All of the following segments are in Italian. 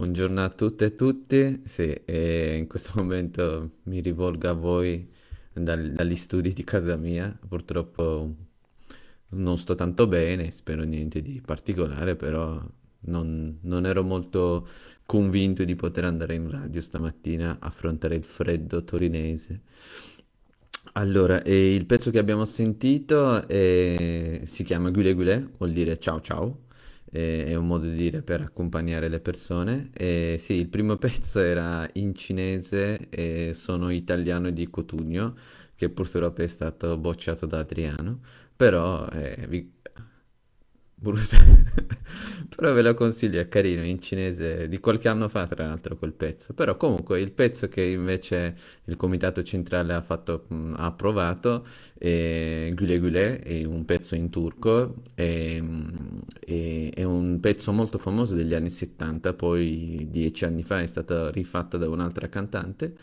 Buongiorno a tutte e tutti. Sì, e in questo momento mi rivolgo a voi dal- dagli studi di casa mia. Purtroppo non sto tanto bene, spero niente di particolare, però non, non ero molto convinto di poter andare in radio stamattina a affrontare il freddo torinese. Allora, il pezzo che abbiamo sentito è- si chiama Gule Gule, vuol dire ciao ciao, è un modo di dire per accompagnare le persone. E sì, il primo pezzo era in cinese e sono italiano di Cotugno, che purtroppo è stato bocciato da Adriano, però eh, vi- Brutto. Però ve lo consiglio, è carino, in cinese, di qualche anno fa tra l'altro quel pezzo. Però comunque il pezzo che invece il comitato centrale ha fatto, ha approvato è Güle Güle, è un pezzo in turco, è, è- è un pezzo molto famoso degli anni 70, poi dieci anni fa è stato rifatto da un'altra cantante.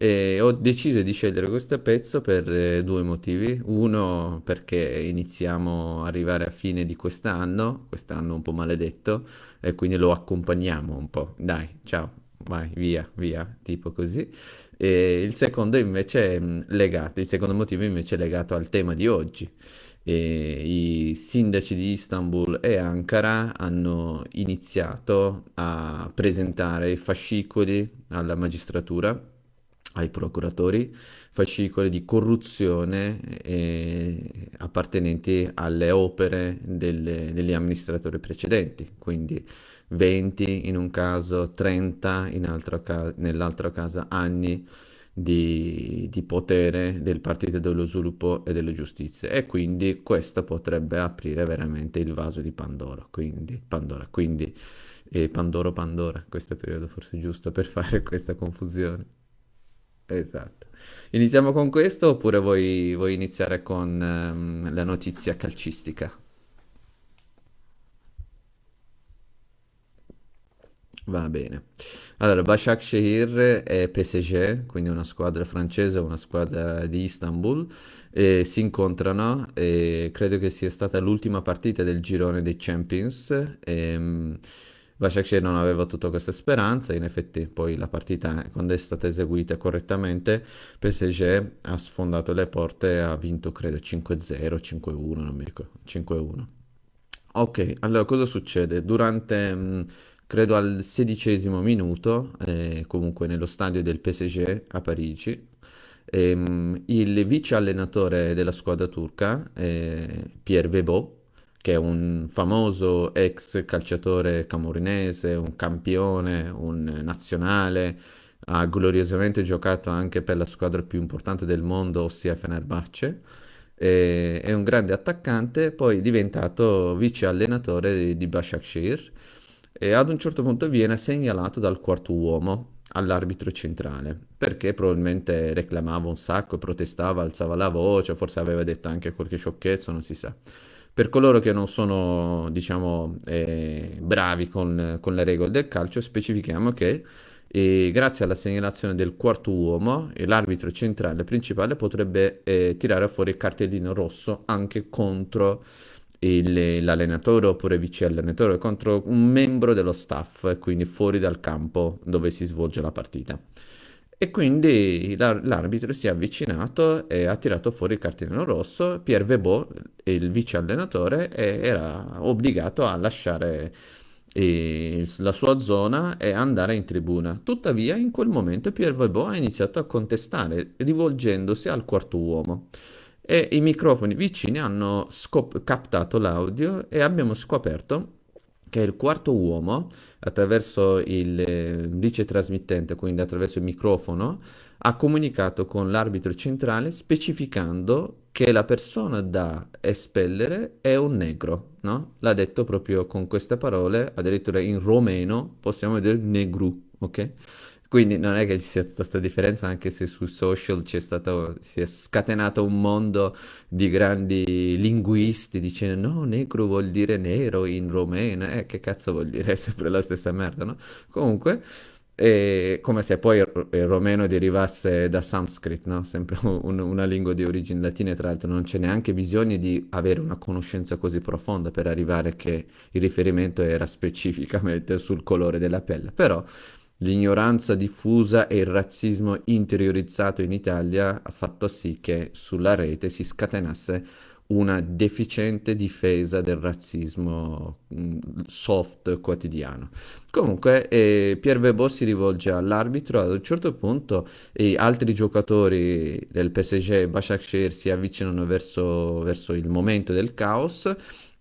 E ho deciso di scegliere questo pezzo per eh, due motivi. Uno, perché iniziamo a arrivare a fine di quest'anno, quest'anno un po' maledetto, e quindi lo accompagniamo un po'. Dai, ciao, vai, via, via, tipo così. E il secondo invece mh, legato, il secondo motivo invece è legato al tema di oggi. E I sindaci di Istanbul e Ankara hanno iniziato a presentare i fascicoli alla magistratura ai procuratori fascicoli di corruzione eh, appartenenti alle opere delle- degli amministratori precedenti, quindi 20 in un caso, 30 in altro ca- nell'altro caso, anni di, di potere del Partito dello Sviluppo e della Giustizia. E quindi questo potrebbe aprire veramente il vaso di Pandora. Quindi, Pandora, quindi eh, Pandoro Pandora, questo periodo forse giusto per fare questa confusione. Esatto. Iniziamo con questo oppure vuoi, vuoi iniziare con ehm, la notizia calcistica? Va bene. Allora, Başakşehir e PSG, quindi una squadra francese e una squadra di Istanbul, eh, si incontrano e credo che sia stata l'ultima partita del girone dei Champions. ehm, Başakşehir non aveva tutta questa speranza, in effetti poi la partita, quando è stata eseguita correttamente, PSG ha sfondato le porte e ha vinto credo 5-0, 5-1, non mi ricordo, 5-1. Ok, allora cosa succede? Durante, mh, credo al sedicesimo minuto, eh, comunque nello stadio del PSG a Parigi, ehm, il vice allenatore della squadra turca, eh, Pierre Vebo, che è un famoso ex calciatore camorinese, un campione, un nazionale, ha gloriosamente giocato anche per la squadra più importante del mondo, ossia Fenerbahce. E- È un grande attaccante, poi è diventato vice allenatore di, di Başakşehir e ad un certo punto viene segnalato dal quarto uomo all'arbitro centrale perché probabilmente reclamava un sacco, protestava, alzava la voce, forse aveva detto anche qualche sciocchezza, non si sa. Per coloro che non sono, diciamo, eh, bravi con, con le regole del calcio, specifichiamo che eh, grazie alla segnalazione del quarto uomo, eh, l'arbitro centrale principale potrebbe eh, tirare fuori il cartellino rosso anche contro il- l'allenatore oppure vice allenatore, contro un membro dello staff, quindi fuori dal campo dove si svolge la partita. E quindi l'ar- l'arbitro si è avvicinato e ha tirato fuori il cartellino rosso. Pierre Vebo, il vice allenatore, era obbligato a lasciare la sua zona e andare in tribuna. Tuttavia, in quel momento Pierre Vebo ha iniziato a contestare, rivolgendosi al quarto uomo. E i microfoni vicini hanno scop- captato l'audio e abbiamo scoperto che il quarto uomo, attraverso il eh, vice trasmittente, quindi attraverso il microfono, ha comunicato con l'arbitro centrale specificando che la persona da espellere è un negro, no? L'ha detto proprio con queste parole, addirittura in romeno possiamo dire negru, ok? Quindi non è che ci sia tutta questa differenza, anche se sui social c'è stato, si è scatenato un mondo di grandi linguisti dicendo no, negro vuol dire nero in romeno, eh, che cazzo vuol dire? È sempre la stessa merda, no? Comunque, E come se poi il romeno derivasse da Sanskrit, no? Sempre un- una lingua di origini latine, tra l'altro non c'è neanche bisogno di avere una conoscenza così profonda per arrivare che il riferimento era specificamente sul colore della pelle. Però l'ignoranza diffusa e il razzismo interiorizzato in Italia ha fatto sì che sulla rete si scatenasse una deficiente difesa del razzismo mh, soft quotidiano. Comunque, eh, Pierre Weber si rivolge all'arbitro, ad un certo punto e altri giocatori del PSG e Başakşehir si avvicinano verso, verso il momento del caos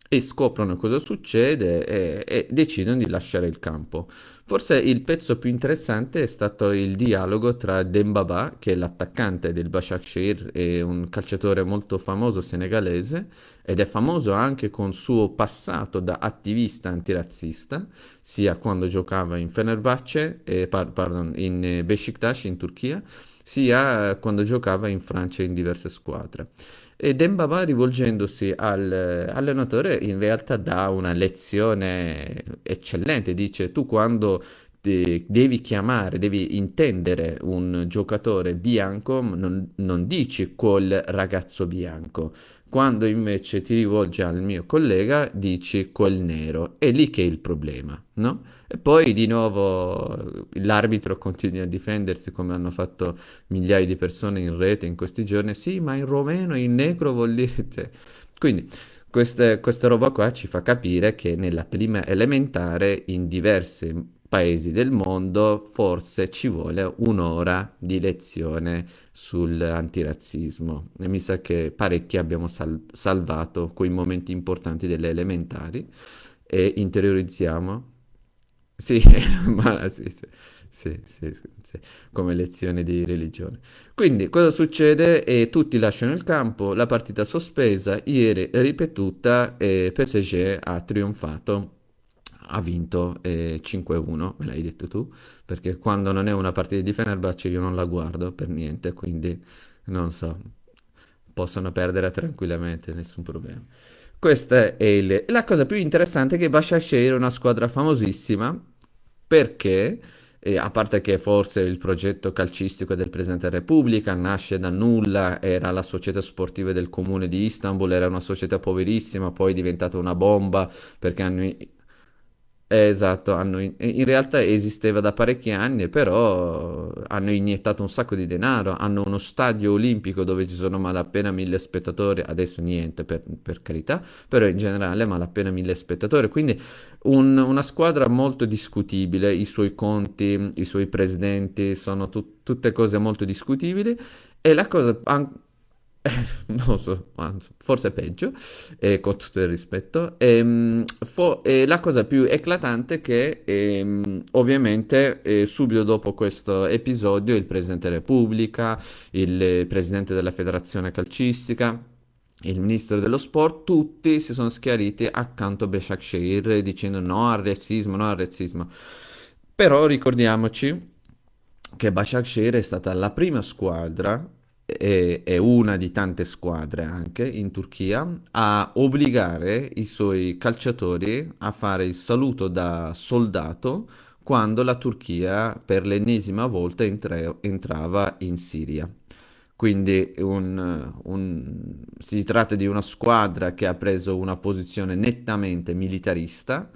e scoprono cosa succede e, e decidono di lasciare il campo. Forse il pezzo più interessante è stato il dialogo tra Dembaba, che è l'attaccante del Başakşehir, e un calciatore molto famoso senegalese, ed è famoso anche con suo passato da attivista antirazzista, sia quando giocava in Fenerbahce, eh, par- pardon, in Beşiktaş in Turchia, sia quando giocava in Francia in diverse squadre. E Dembaba, rivolgendosi al eh, allenatore, in realtà dà una lezione eccellente. Dice: Tu quando de- devi chiamare, devi intendere un giocatore bianco, non, non dici quel ragazzo bianco. Quando invece ti rivolgi al mio collega, dici quel nero. È lì che è il problema, no? E poi di nuovo l'arbitro continua a difendersi come hanno fatto migliaia di persone in rete in questi giorni. Sì, ma in romeno in negro vuol dire... cioè, quindi queste- questa roba qua ci fa capire che nella prima elementare in diversi paesi del mondo forse ci vuole un'ora di lezione sull'antirazzismo. E mi sa che parecchi abbiamo sal- salvato quei momenti importanti delle elementari e interiorizziamo. Sì, ma sì, sì, sì, sì, sì, come lezione di religione. Quindi, cosa succede? E tutti lasciano il campo, la partita sospesa, ieri ripetuta e PSG ha trionfato, ha vinto eh, 5-1, me l'hai detto tu, perché quando non è una partita di Fenerbahce io non la guardo per niente, quindi non so, possono perdere tranquillamente, nessun problema. Questa è il- la cosa più interessante è che Başakşehir è una squadra famosissima perché, eh, a parte che forse il progetto calcistico del Presidente della Repubblica nasce da nulla, era la società sportiva del comune di Istanbul, era una società poverissima, poi è diventata una bomba perché hanno Esatto, hanno in in realtà esisteva da parecchi anni, però hanno iniettato un sacco di denaro, hanno uno stadio olimpico dove ci sono malapena mille spettatori, adesso niente per, per carità, però in generale malapena mille spettatori, quindi un- una squadra molto discutibile, i suoi conti, i suoi presidenti sono tut- tutte cose molto discutibili e la cosa non so, anzi, forse peggio, eh, con tutto il rispetto. Ehm, fo- e la cosa più eclatante è che ehm, ovviamente eh, subito dopo questo episodio il Presidente della Repubblica, il eh, Presidente della Federazione Calcistica, il Ministro dello Sport, tutti si sono schiariti accanto a Başakşehir dicendo no al razzismo, no al razzismo. Però ricordiamoci che Başakşehir è stata la prima squadra e, e una di tante squadre anche in Turchia a obbligare i suoi calciatori a fare il saluto da soldato quando la Turchia per l'ennesima volta entra- entrava in Siria. Quindi un- un- si tratta di una squadra che ha preso una posizione nettamente militarista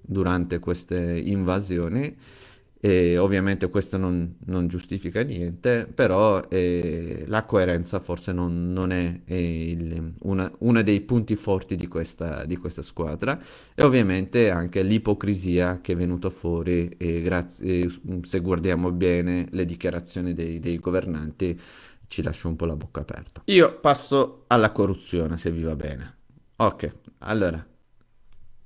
durante queste invasioni e ovviamente questo non, non giustifica niente, però eh, la coerenza forse non, non è, eh, il- una, uno dei punti forti di questa, di questa squadra e ovviamente anche l'ipocrisia che è venuta fuori e grazie, se guardiamo bene le dichiarazioni dei, dei governanti ci lascia un po' la bocca aperta. Io passo alla corruzione, se vi va bene. Ok, allora.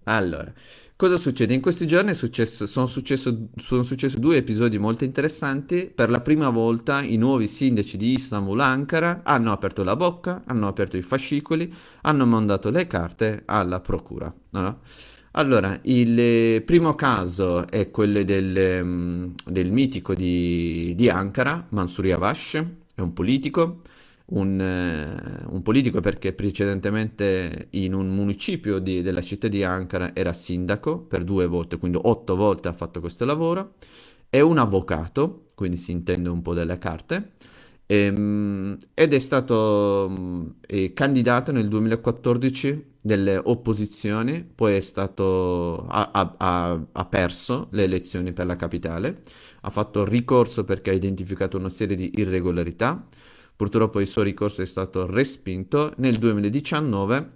Allora, cosa succede? In questi giorni sono successo- successi due episodi molto interessanti. Per la prima volta i nuovi sindaci di Istanbul, Ankara, hanno aperto la bocca, hanno aperto i fascicoli, hanno mandato le carte alla procura. no? Allora, il eh, primo caso è quello del, ehm, del mitico di, di Ankara, Mansur Yavaş, è un politico un, eh, un politico perché precedentemente in un municipio di- della città di Ankara era sindaco per due volte, quindi otto volte ha fatto questo lavoro è un avvocato, quindi si intende un po' delle carte, ehm, ed è stato mm, eh, candidato nel 2014 delle opposizioni, poi è stato, ha, ha- ha- perso le elezioni per la capitale, ha fatto ricorso perché ha identificato una serie di irregolarità, purtroppo il suo ricorso è stato respinto, nel 2019,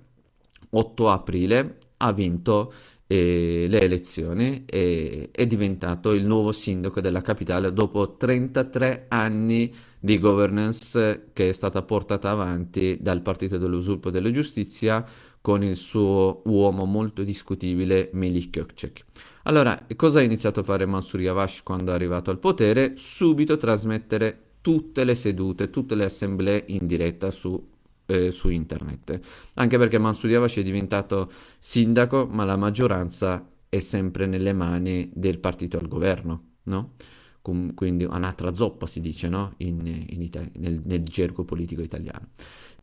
8 aprile, ha vinto eh, le elezioni e è diventato il nuovo sindaco della capitale dopo 33 anni di governance che è stata portata avanti dal Partito dell'Usurpo della Giustizia con il suo uomo molto discutibile Melik Gökçek. Allora, cosa ha iniziato a fare Mansur Yavash quando è arrivato al potere? Subito trasmettere tutte le sedute, tutte le assemblee in diretta su, eh, su internet. Anche perché Mansur Yavash è diventato sindaco, ma la maggioranza è sempre nelle mani del partito al governo, no? Com- quindi un'altra zoppa si dice, no? In, in nel, nel gergo politico italiano.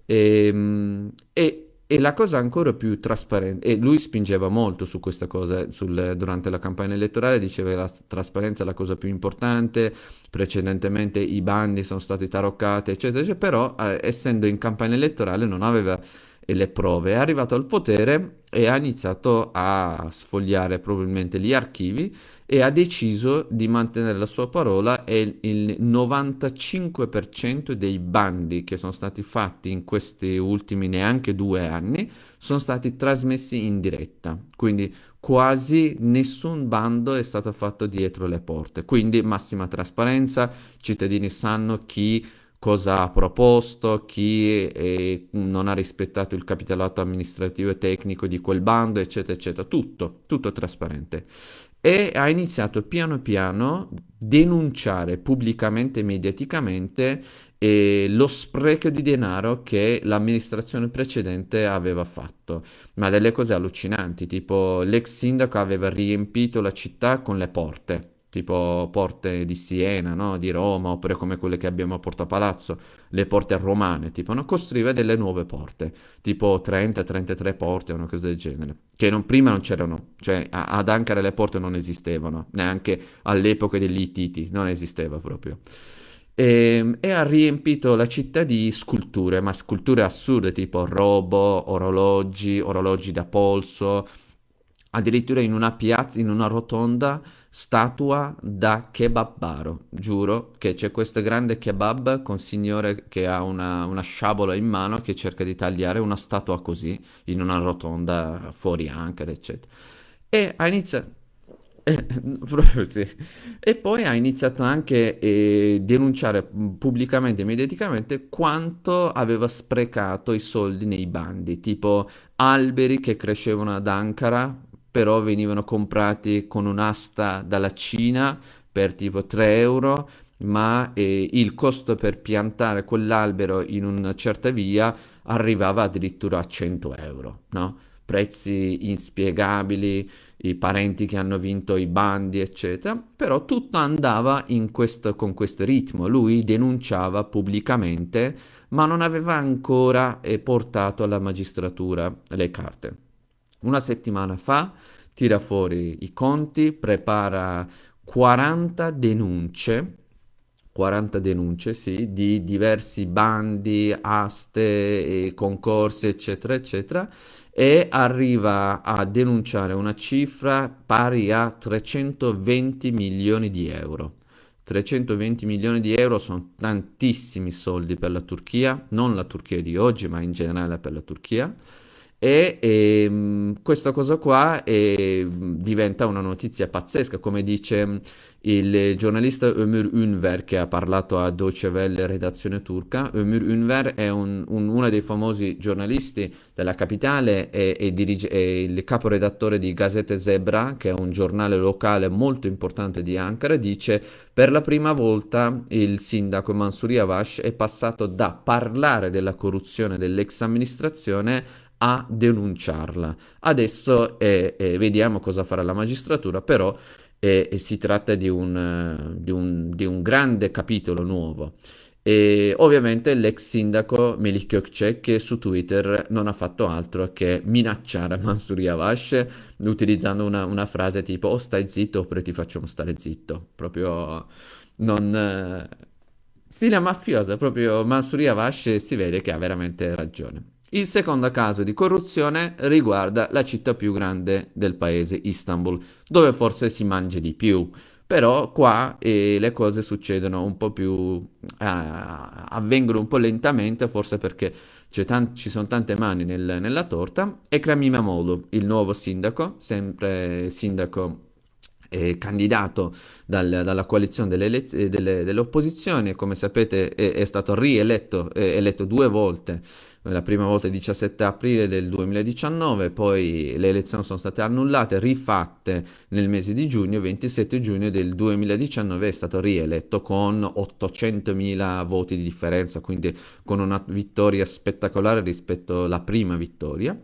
Ehm, E, e la cosa ancora più trasparente, e lui spingeva molto su questa cosa sul- durante la campagna elettorale, diceva che la trasparenza è la cosa più importante, precedentemente i bandi sono stati taroccati, eccetera, eccetera, però eh, essendo in campagna elettorale non aveva eh, le prove, è arrivato al potere e ha iniziato a sfogliare probabilmente gli archivi e ha deciso di mantenere la sua parola e il 95% dei bandi che sono stati fatti in questi ultimi neanche due anni sono stati trasmessi in diretta, quindi quasi nessun bando è stato fatto dietro le porte, quindi massima trasparenza, i cittadini sanno chi cosa ha proposto, chi eh, non ha rispettato il capitolato amministrativo e tecnico di quel bando, eccetera, eccetera, tutto, tutto trasparente. E ha iniziato piano piano a denunciare pubblicamente e mediaticamente eh, lo spreco di denaro che l'amministrazione precedente aveva fatto, ma delle cose allucinanti, tipo l'ex sindaco aveva riempito la città con le porte. Tipo porte di Siena, no? Di Roma, oppure come quelle che abbiamo a Porta Palazzo, le porte romane, tipo, no? Costruiva delle nuove porte, tipo 30-33 porte, una cosa del genere, che non- prima non c'erano, cioè a- ad Ankara le porte non esistevano, neanche all'epoca degli Ittiti, non esisteva proprio. E, e ha riempito la città di sculture, ma sculture assurde, tipo robo, orologi, orologi da polso, addirittura in una piazza, in una rotonda, statua da kebabbaro. Giuro che c'è questo grande kebab con signore che ha una, una sciabola in mano che cerca di tagliare una statua così, in una rotonda fuori Ankara, eccetera. E ha iniziato... Eh, sì. E poi ha iniziato anche a denunciare mh, pubblicamente e mediaticamente quanto aveva sprecato i soldi nei bandi, tipo alberi che crescevano ad Ankara, però venivano comprati con un'asta dalla Cina per tipo 3 euro, ma eh, il costo per piantare quell'albero in una certa via arrivava addirittura a 100 euro, no? Prezzi inspiegabili, i parenti che hanno vinto i bandi, eccetera, però tutto andava questo- con questo ritmo. Lui denunciava pubblicamente, ma non aveva ancora eh, portato alla magistratura le carte. Una settimana fa tira fuori i conti, prepara 40 denunce, 40 denunce, sì, di diversi bandi, aste, concorsi, eccetera, eccetera, e arriva a denunciare una cifra pari a 320 milioni di euro. 320 milioni di euro sono tantissimi soldi per la Turchia, non la Turchia di oggi, ma in generale per la Turchia. E ehm, questa cosa qua eh, diventa una notizia pazzesca, come dice mm, il giornalista Ömür Ünver che ha parlato a Deutsche Welle, redazione turca. Ömür Ünver è un- un- uno dei famosi giornalisti della capitale e, e dirige- è il caporedattore di Gazete Zebra, che è un giornale locale molto importante di Ankara. Dice per la prima volta il sindaco Mansur Yavaş è passato da parlare della corruzione dell'ex amministrazione a denunciarla. Adesso eh, eh, vediamo cosa farà la magistratura, però eh, eh, si tratta di un, eh, di un- di un grande capitolo nuovo. E ovviamente l'ex sindaco Melik Gökçek che su Twitter non ha fatto altro che minacciare Mansur Yavaş utilizzando una, una frase tipo o stai zitto oppure ti facciamo stare zitto. Proprio non... eh, Stile mafioso, proprio Mansur Yavaş si vede che ha veramente ragione. Il secondo caso di corruzione riguarda la città più grande del paese, Istanbul, dove forse si mangia di più. Però qua eh, le cose succedono un po' più, eh, avvengono un po' lentamente, forse perché ci sono tante mani nel- nella torta. Ekrem İmamoğlu, il nuovo sindaco, sempre sindaco eh, candidato dal- dalla coalizione delle, eh, delle- opposizioni, come sapete è, è stato rieletto, eh, eletto due volte la prima volta il 17 aprile del 2019, poi le elezioni sono state annullate, rifatte nel mese di giugno, 27 giugno del 2019 è stato rieletto con 800.000 voti di differenza, quindi con una vittoria spettacolare rispetto alla prima vittoria.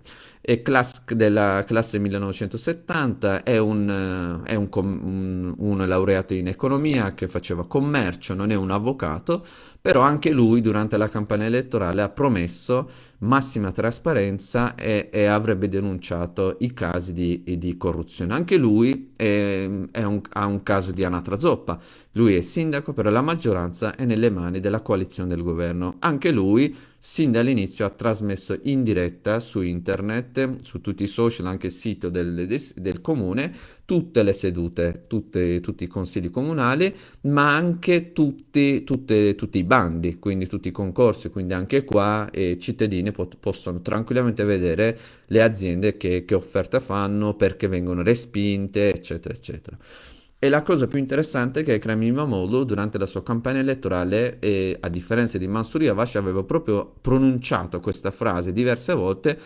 È class della classe 1970, è un, è un, un, un laureato in economia che faceva commercio, non è un avvocato, però anche lui durante la campagna elettorale ha promesso massima trasparenza e, e avrebbe denunciato i casi di, di corruzione. Anche lui è, è ha un caso di anatra zoppa. Lui è sindaco, però la maggioranza è nelle mani della coalizione del governo. Anche lui, sin dall'inizio, ha trasmesso in diretta su internet, su tutti i social, anche il sito del, del, comune, tutte le sedute, tutte, tutti i consigli comunali, ma anche tutti, tutte, tutti i bandi, quindi tutti i concorsi, quindi anche qua eh, i cittadini pot- possono tranquillamente vedere le aziende che, che offerte fanno, perché vengono respinte, eccetera, eccetera. E la cosa più interessante è che Ekrem İmamoğlu durante la sua campagna elettorale, eh, a differenza di Mansur Yavaş, aveva proprio pronunciato questa frase diverse volte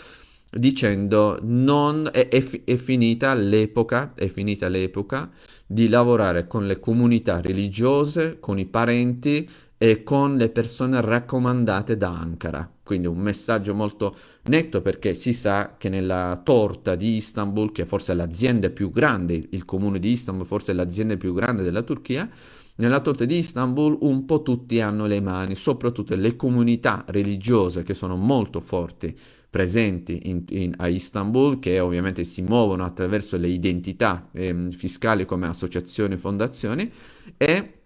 dicendo non è, è, è finita l'epoca, è finita l'epoca di lavorare con le comunità religiose, con i parenti e con le persone raccomandate da Ankara. Quindi un messaggio molto netto perché si sa che nella torta di Istanbul, che forse è l'azienda più grande, il comune di Istanbul forse è l'azienda più grande della Turchia, nella torta di Istanbul un po' tutti hanno le mani, soprattutto le comunità religiose che sono molto forti presenti in, in, a Istanbul, che ovviamente si muovono attraverso le identità eh, fiscali come associazioni e fondazioni, e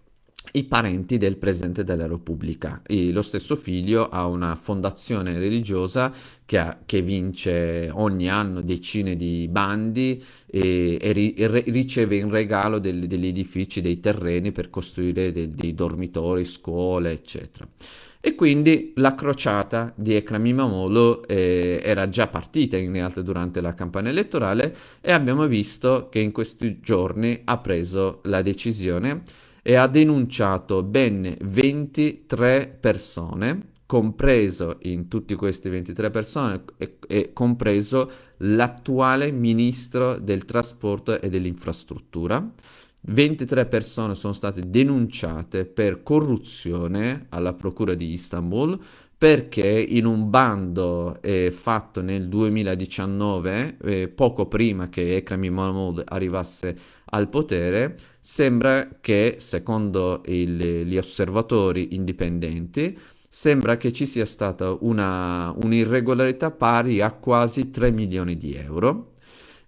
i parenti del Presidente della Repubblica. E lo stesso figlio ha una fondazione religiosa che, ha, che vince ogni anno decine di bandi e, e, ri, e riceve in regalo del, degli edifici, dei terreni per costruire dei, dei dormitori, scuole, eccetera. E quindi la crociata di Ekrem İmamoğlu eh, era già partita in realtà durante la campagna elettorale e abbiamo visto che in questi giorni ha preso la decisione e ha denunciato ben 23 persone, compreso in tutte queste 23 persone, e, e compreso l'attuale ministro del trasporto e dell'infrastruttura. 23 persone sono state denunciate per corruzione alla Procura di Istanbul perché in un bando eh, fatto nel 2019, eh, poco prima che Ekrem İmamoğlu arrivasse al potere, sembra che, secondo il, gli osservatori indipendenti, sembra che ci sia stata un'irregolarità pari a quasi 3 milioni di euro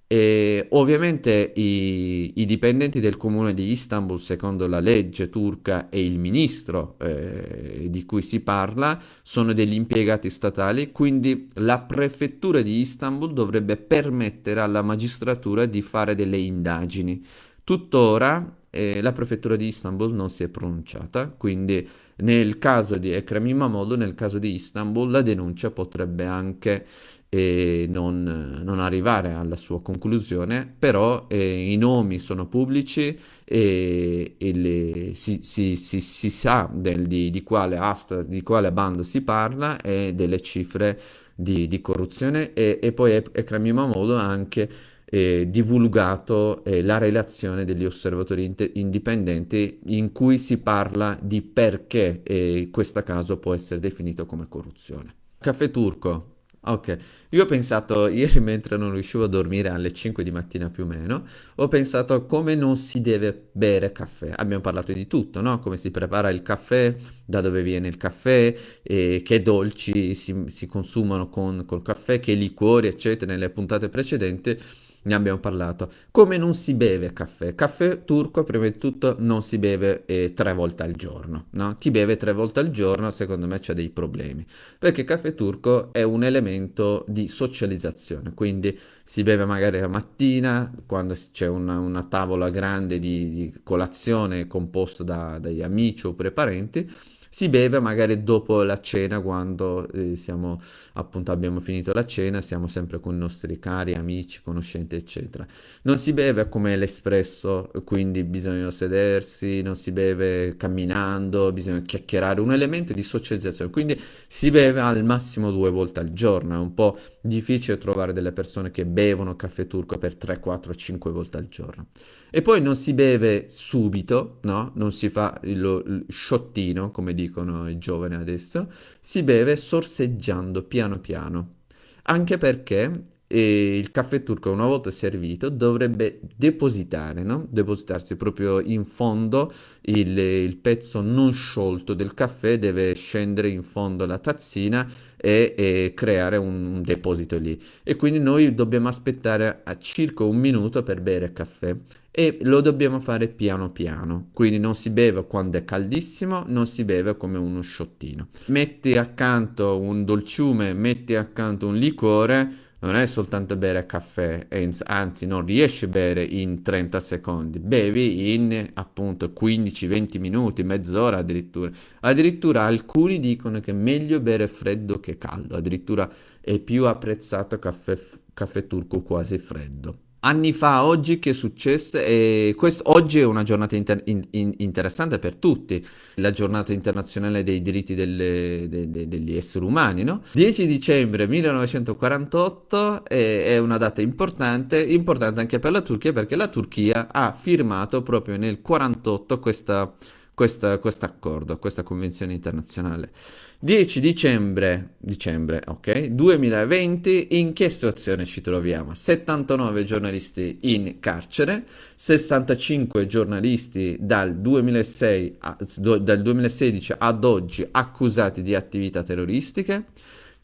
e ovviamente i, i, dipendenti del comune di Istanbul, secondo la legge turca e il ministro eh, di cui si parla, sono degli impiegati statali, quindi la prefettura di Istanbul dovrebbe permettere alla magistratura di fare delle indagini. Tuttora eh, la prefettura di Istanbul non si è pronunciata, quindi nel caso di Ekrem İmamoğlu, nel caso di Istanbul, la denuncia potrebbe anche e non, non, arrivare alla sua conclusione, però eh, i nomi sono pubblici e, e le, si, si, si, si, sa del, di, di, quale asta, di quale bando si parla e delle cifre di, di corruzione e, e poi Ekrem İmamoğlu ha anche eh, divulgato eh, la relazione degli osservatori in- indipendenti in cui si parla di perché eh, questo caso può essere definito come corruzione. Caffè turco, Ok, io ho pensato ieri mentre non riuscivo a dormire alle 5 di mattina più o meno, ho pensato come non si deve bere caffè. Abbiamo parlato di tutto, no? Come si prepara il caffè, da dove viene il caffè, e che dolci si, si consumano con, col caffè, che liquori, eccetera, nelle puntate precedenti. Ne abbiamo parlato. Come non si beve caffè? Caffè turco, prima di tutto, non si beve eh, tre volte al giorno, no? Chi beve tre volte al giorno, secondo me, c'ha dei problemi, perché caffè turco è un elemento di socializzazione, quindi si beve magari la mattina, quando c'è una, una tavola grande di, di colazione composta da, dagli amici oppure parenti, si beve magari dopo la cena, quando eh, siamo, appunto, abbiamo finito la cena, siamo sempre con i nostri cari, amici, conoscenti, eccetera. Non si beve come l'espresso, quindi bisogna sedersi, non si beve camminando, bisogna chiacchierare, un elemento di socializzazione. Quindi si beve al massimo due volte al giorno, è un po' difficile trovare delle persone che bevono caffè turco per 3, 4, 5 volte al giorno. E poi non si beve subito, no? Non si fa il, il sciottino, come dicono i giovani adesso, si beve sorseggiando piano piano. Anche perché e il caffè turco una volta servito dovrebbe depositare, no? Depositarsi proprio in fondo il, il, pezzo non sciolto del caffè deve scendere in fondo alla tazzina e, e, creare un deposito lì e quindi noi dobbiamo aspettare a circa un minuto per bere caffè e lo dobbiamo fare piano piano. Quindi non si beve quando è caldissimo non si beve come uno sciottino. Metti accanto un dolciume metti accanto un liquore non è soltanto bere caffè, anzi non riesci a bere in 30 secondi, bevi in appunto 15-20 minuti, mezz'ora addirittura. Addirittura alcuni dicono che è meglio bere freddo che caldo, addirittura è più apprezzato caffè, caffè turco quasi freddo anni fa, oggi che è successo? E questo, oggi è una giornata inter- in- in- interessante per tutti, la giornata internazionale dei diritti delle, de- de- degli esseri umani, no? 10 dicembre 1948 è, è una data importante, importante anche per la Turchia perché la Turchia ha firmato proprio nel 1948 questa questo accordo, questa convenzione internazionale. 10 dicembre, dicembre ok, 2020, in che situazione ci troviamo? 79 giornalisti in carcere, 65 giornalisti dal, 2006 a, dal 2016 ad oggi accusati di attività terroristiche,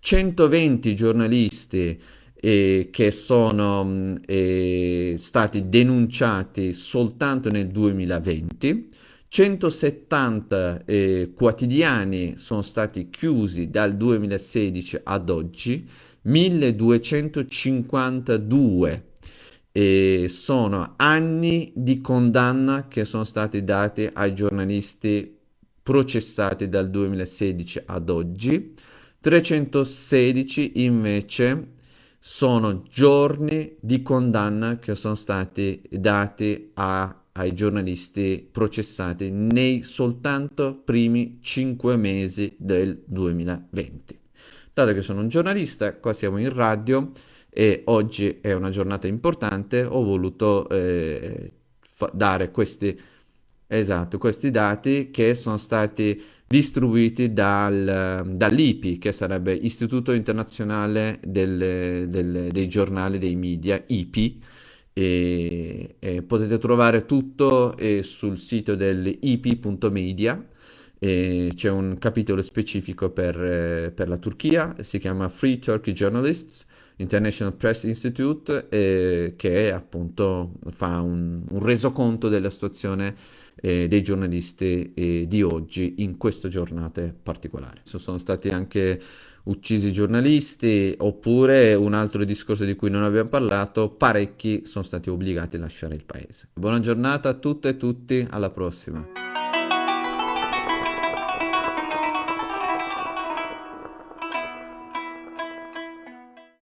120 giornalisti eh, che sono eh, stati denunciati soltanto nel 2020, 170 eh, quotidiani sono stati chiusi dal 2016 ad oggi, 1252 eh, sono anni di condanna che sono stati dati ai giornalisti processati dal 2016 ad oggi, 316 invece sono giorni di condanna che sono stati dati a ai giornalisti processati nei soltanto primi cinque mesi del 2020. Dato che sono un giornalista, qua siamo in radio e oggi è una giornata importante, ho voluto eh, dare questi, esatto, questi dati che sono stati distribuiti dal, dall'IPI, che sarebbe Istituto Internazionale del, del, dei Giornali dei Media, IPI, e, e potete trovare tutto eh, sul sito dell'ip.media c'è un capitolo specifico per, eh, per, la Turchia, si chiama Free Turkey Journalists International Press Institute, eh, che appunto fa un, un resoconto della situazione eh, dei giornalisti eh, di oggi in queste giornate particolari. Sono stati anche uccisi giornalisti, oppure un altro discorso di cui non abbiamo parlato, parecchi sono stati obbligati a lasciare il paese. Buona giornata a tutte e tutti, alla prossima.